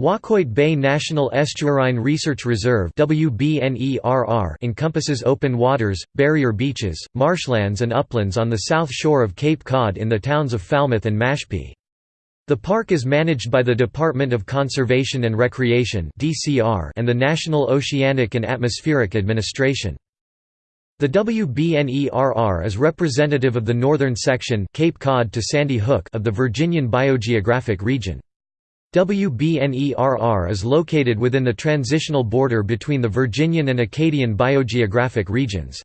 Waquoit Bay National Estuarine Research Reserve encompasses open waters, barrier beaches, marshlands and uplands on the south shore of Cape Cod in the towns of Falmouth and Mashpee. The park is managed by the Department of Conservation and Recreation and the National Oceanic and Atmospheric Administration. The WBNERR is representative of the northern section Cape Cod to Sandy Hook of the Virginian Biogeographic Region. WBNERR is located within the transitional border between the Virginian and Acadian biogeographic regions.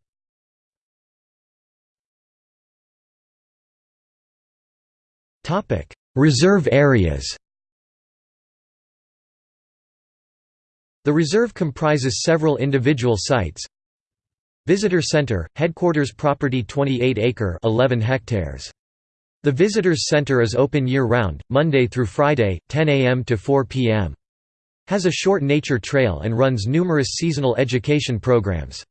Reserve areas The reserve comprises several individual sites. Visitor Center, headquarters property 28 acre 11 hectares. The Visitors Center is open year-round, Monday through Friday, 10 a.m. to 4 p.m. Has a short nature trail and runs numerous seasonal education programs.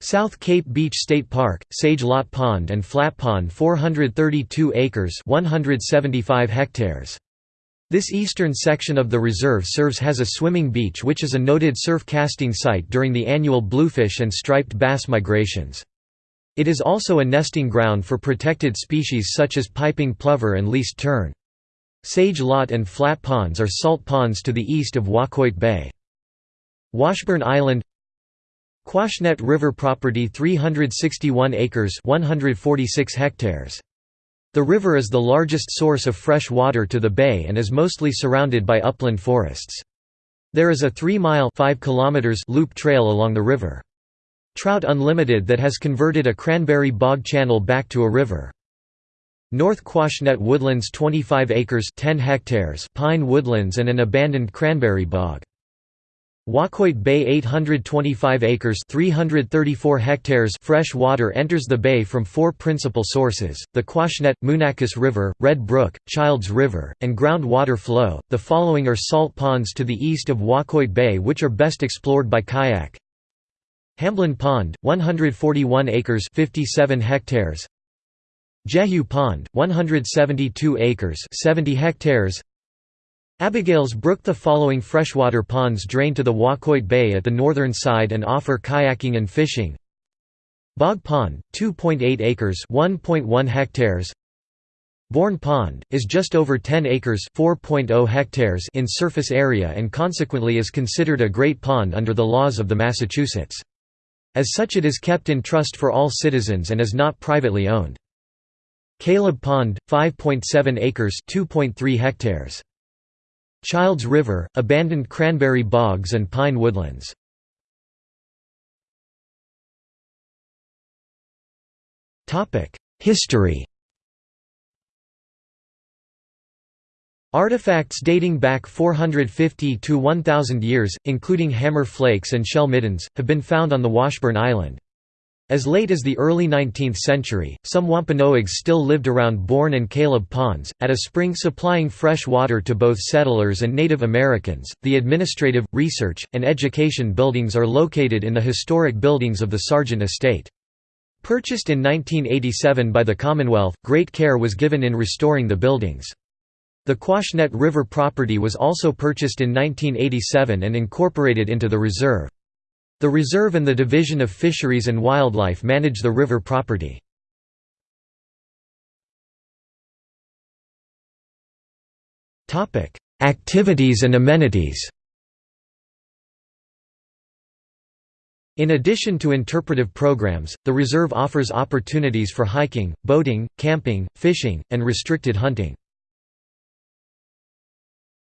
South Cape Beach State Park, Sage Lot Pond and Flat Pond 432 acres 175 hectares. This eastern section of the reserve serves as a swimming beach which is a noted surf casting site during the annual bluefish and striped bass migrations. It is also a nesting ground for protected species such as piping plover and least tern. Sage Lot and Flat Ponds are salt ponds to the east of Waquoit Bay. Washburn Island Quashnet River property 361 acres 146 hectares. The river is the largest source of fresh water to the bay and is mostly surrounded by upland forests. There is a 3-mile loop trail along the river. Trout Unlimited that has converted a cranberry bog channel back to a river. North Quashnet Woodlands 25 acres 10 hectares pine woodlands and an abandoned cranberry bog. Waquoit Bay 825 acres 334 hectares fresh water enters the bay from four principal sources, the Quashnet, Moonakis River, Red Brook, Childs River, and groundwater flow. The following are salt ponds to the east of Waquoit Bay which are best explored by kayak. Hamblin Pond, 141 acres 57 hectares. Jehu Pond, 172 acres 70 hectares. Abigail's Brook The following freshwater ponds drain to the Waquoit Bay at the northern side and offer kayaking and fishing. Bog Pond, 2.8 acres 1.1 hectares. Bourne Pond, is just over 10 acres oh hectares in surface area and consequently is considered a Great Pond under the laws of the Massachusetts. As such it is kept in trust for all citizens and is not privately owned. Caleb Pond, 5.7 acres 2.3 hectares. Childs River, abandoned cranberry bogs and pine woodlands. History Artifacts dating back 450 to 1000 years, including hammer flakes and shell middens, have been found on the Washburn Island. As late as the early 19th century, some Wampanoags still lived around Bourne and Caleb ponds, at a spring supplying fresh water to both settlers and Native Americans. The administrative, research, and education buildings are located in the historic buildings of the Sargent Estate. Purchased in 1987 by the Commonwealth, great care was given in restoring the buildings. The Quashnet River property was also purchased in 1987 and incorporated into the reserve. The reserve and the Division of Fisheries and Wildlife manage the river property. Activities and amenities In addition to interpretive programs, the reserve offers opportunities for hiking, boating, camping, fishing, and restricted hunting.